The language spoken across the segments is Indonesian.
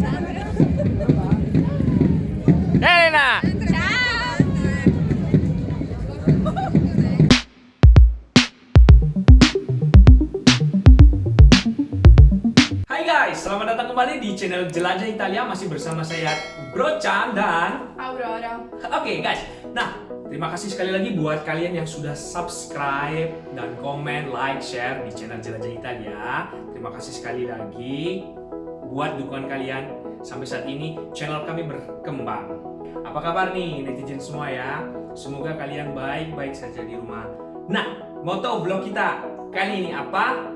Elena! Hai guys, selamat datang kembali di channel Jelajah Italia masih bersama saya Bro Chan dan Aurora. Oke guys, nah terima kasih sekali lagi buat kalian yang sudah subscribe dan komen, like, share di channel Jelajah Italia. Terima kasih sekali lagi buat dukungan kalian sampai saat ini channel kami berkembang. Apa kabar nih netizen semua ya? Semoga kalian baik-baik saja di rumah. Nah, moto vlog kita kali ini apa?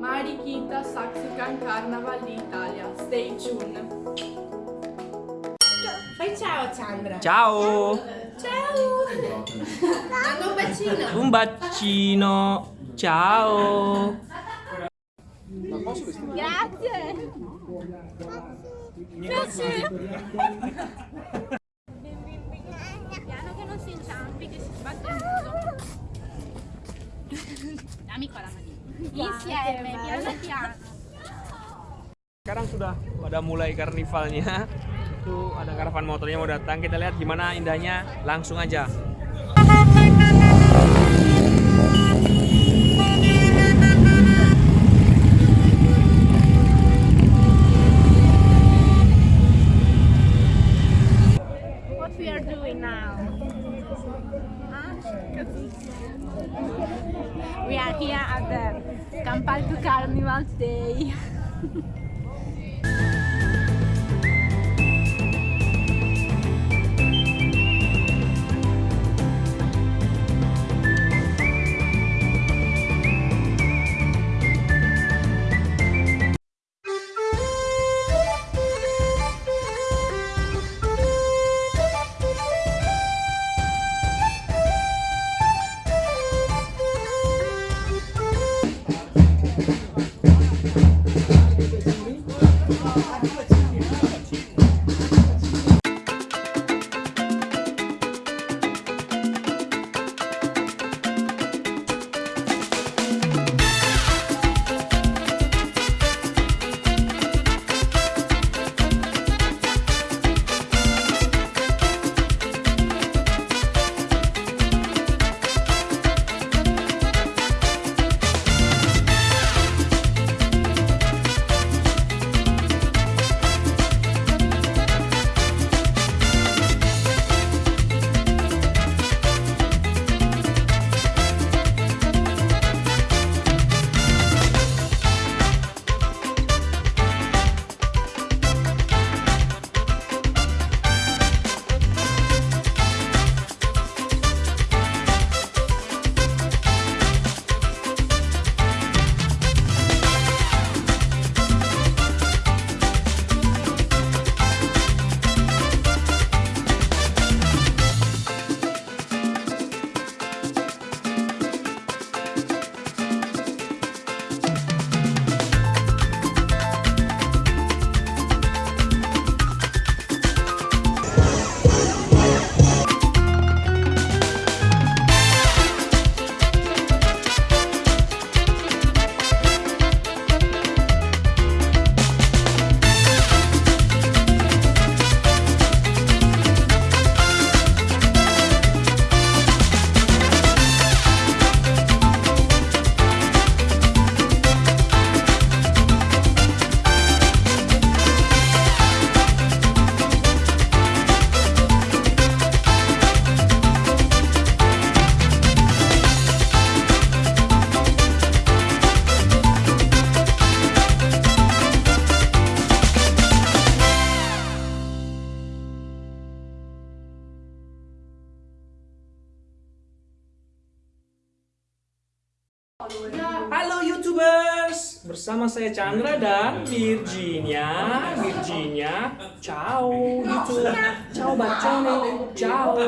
Mari kita saksikan Carnaval di Italia. Stay tuned. Fai ciao Chandra. Ciao! Ciao. Mando un bacino. Un bacino! Ciao! Grazie. Sekarang sudah pada mulai karnivalnya. Tuh ada karavan motornya mau datang. Kita lihat gimana indahnya. Langsung aja. We are here at the Campalto Carnival today. Halo YouTubers, bersama saya Chandra dan Virginia. Virginia, ciao YouTube, ciao bacone, ciao.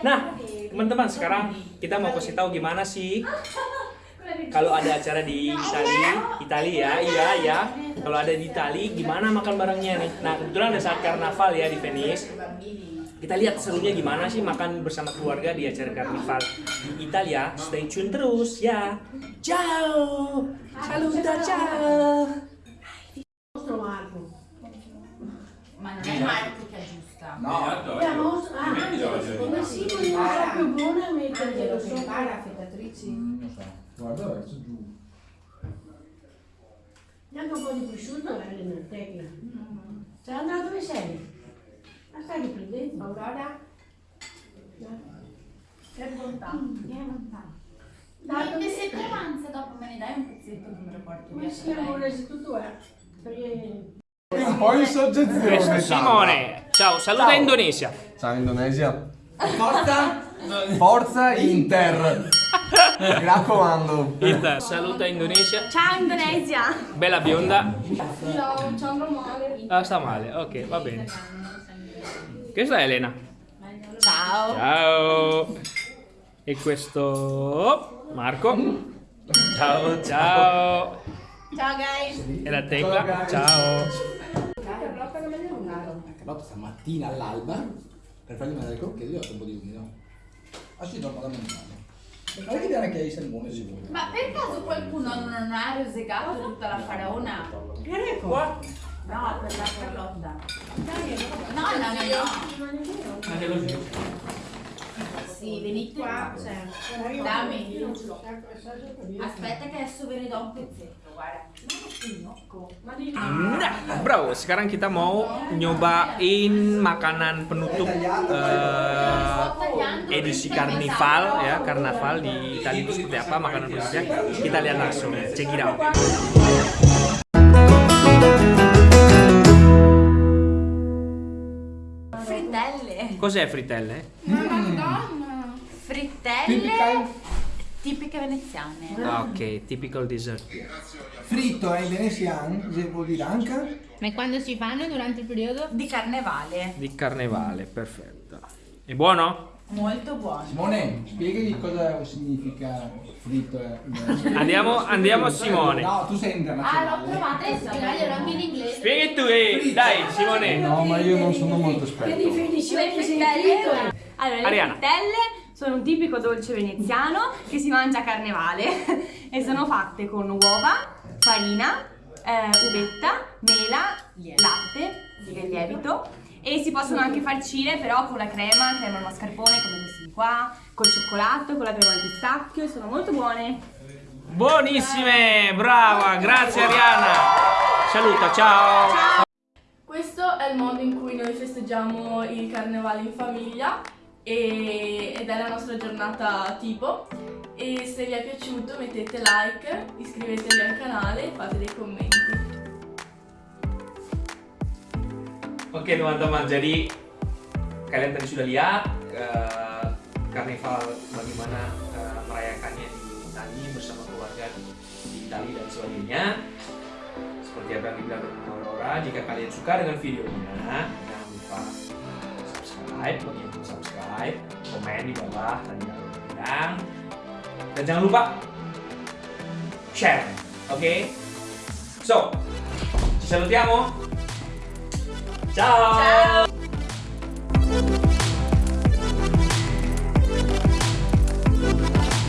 Nah, teman-teman sekarang kita mau kasih tahu gimana sih kalau ada acara di Itali, Itali ya, iya ya. Kalau ada di Itali, gimana makan barengnya nih? Nah, kebetulan ada saat karnaval ya di Venice. Kita lihat serunya gimana sih makan bersama keluarga di acara karnival di Italia. Stay tune terus ya. Ciao. Saluta ciao. ma non è Marco che aggiusta. No, Eh, ma os- ah, Angelo, come si non è più buona a metterglielo Angelo che sopra. impara affettatrici. non lo so. Guarda verso giù. Neanche un po' di prosciutto è tecla. Andrea, dove sei? Ma stai riprendendo? Aurora? Che bontà. Che bontà. Dai, Dai, se tu avanza dopo me ne dai un pezzetto che me lo porto via. si chiama se tutto è? Perché... Un po' in soggezione. Simone. Ciao, saluta Ciao. Indonesia. Ciao Indonesia. Forza. Forza Inter. Mi raccomando. Inter, saluta Indonesia. Ciao Indonesia! Bella bionda. Ciao, ciao normale. Ah, sta male. Ok, va bene. Questa è Elena. Ciao! Ciao. E questo Marco. Ciao, ciao. Ciao guys! E la Tecla. Ciao. Carlotta stamattina all'alba per fargli mangiare il crocchete io ho un po' di umido. Ah sì, dormo da mangiare. E fai vedere che hai il salmone sicuro. Ma per caso qualcuno non ha rosicato tutta la faraona? Greco! Sì, venite qua. Dammi. Aspetta che adesso ve ne do un pezzetto, guarda. Nah, bro, sekarang kita mau nyobain makanan penutup eh, edisi karnival ya, karnaval di Italia itu seperti apa makanan penutupnya. Kita lihat langsung. Check it out. Cos'è frittelle? Frittelle Typical tipiche veneziane. Ah, ok, typical dessert. fritto è indonesiano, se vuol dire anche. Ma quando si fanno durante il periodo? Di carnevale. Di carnevale, perfetto. È buono? Molto buono. Simone, spiegagli cosa significa fritto indonesiano. Andiamo, andiamo a Simone. No, tu sei Ah, l'ho internazionale. trovata e Spiegaglielo anche in inglese. Spieghi tu, eh, dai Simone. No, ma io non sono molto esperto. definizione Le sei frittelle, allora, le Ariana. frittelle sono un tipico dolce veneziano che si mangia a carnevale e sono fatte con uova, farina, eh, uvetta, mela, latte, lievito e si possono anche farcire però con la crema, crema al mascarpone come questi di qua, col cioccolato, con la crema al pistacchio e sono molto buone. Buonissime, brava, grazie Ariana. Saluta, ciao. Questo è il modo in cui noi festeggiamo il carnevale in famiglia e- ed è la nostra giornata tipo. E se vi è piaciuto mettete like, iscrivetevi al canale e fate dei commenti. Oke teman-teman, jadi kalian tadi sudah lihat karnival bagaimana eh, merayakannya di Itali bersama keluarga di Itali dan sebagainya. Seperti apa yang dibilang Aurora, jika kalian suka dengan videonya, jangan lupa subscribe, bagi yang subscribe, komen di bawah tadi bilang, dan jangan lupa share, oke? So, ci salutiamo. Ciao. Ciao.